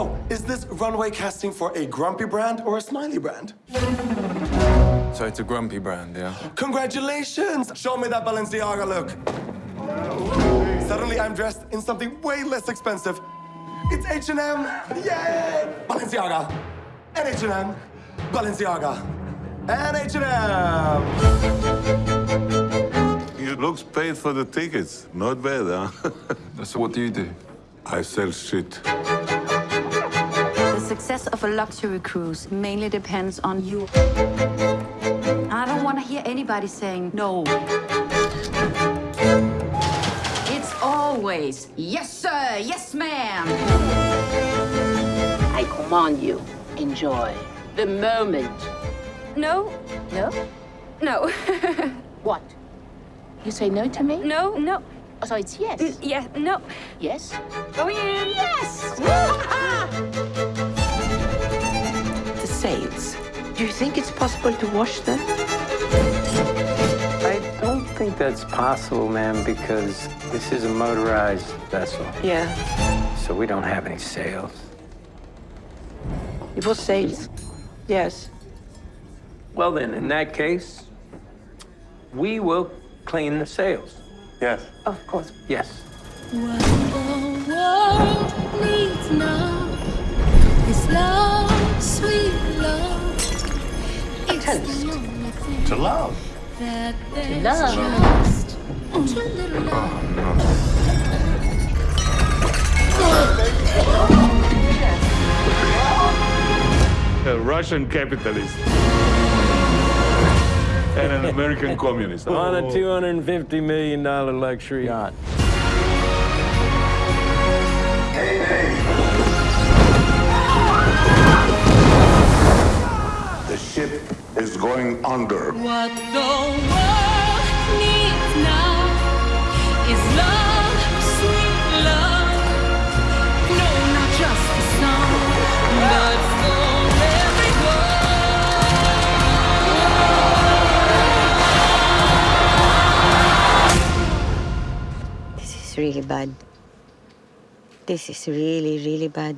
So, is this runway casting for a grumpy brand or a smiley brand? So it's a grumpy brand, yeah? Congratulations! Show me that Balenciaga look. Suddenly I'm dressed in something way less expensive. It's H&M! Yay! Balenciaga! And H&M! Balenciaga! And H&M! You looks paid for the tickets. Not bad, huh? So what do you do? I sell shit. The success of a luxury cruise mainly depends on you. I don't want to hear anybody saying no. It's always, yes, sir, yes, ma'am. I command you, enjoy the moment. No, No? no, What? You say no to me? no, no. Oh, so it's yes. Yeah, no. Yes? Oh, yeah. Yes! The sails. Do you think it's possible to wash them? I don't think that's possible, ma'am, because this is a motorized vessel, Yeah. so we don't have any sails. It was sails. Yes. Well, then, in that case, we will clean the sails. Yes. Of course. Yes. What the world toast. the only thing To love. that there's love. just too little love. Oh, a Russian capitalist. and an American communist. On a $250 million luxury yacht. The ship is going under. What the world needs now is love, sweet love. No, not just for some, but for everyone. This is really bad. This is really, really bad.